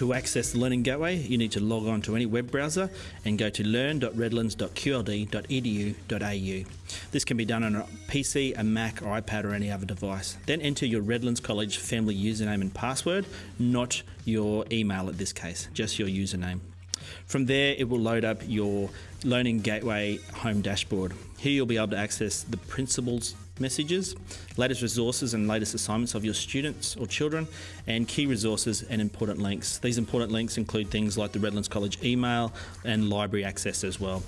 To access the Learning Gateway, you need to log on to any web browser and go to learn.redlands.qld.edu.au. This can be done on a PC, a Mac, or iPad, or any other device. Then enter your Redlands College family username and password, not your email at this case, just your username. From there, it will load up your Learning Gateway home dashboard. Here, you'll be able to access the principal's messages, latest resources and latest assignments of your students or children, and key resources and important links. These important links include things like the Redlands College email and library access as well.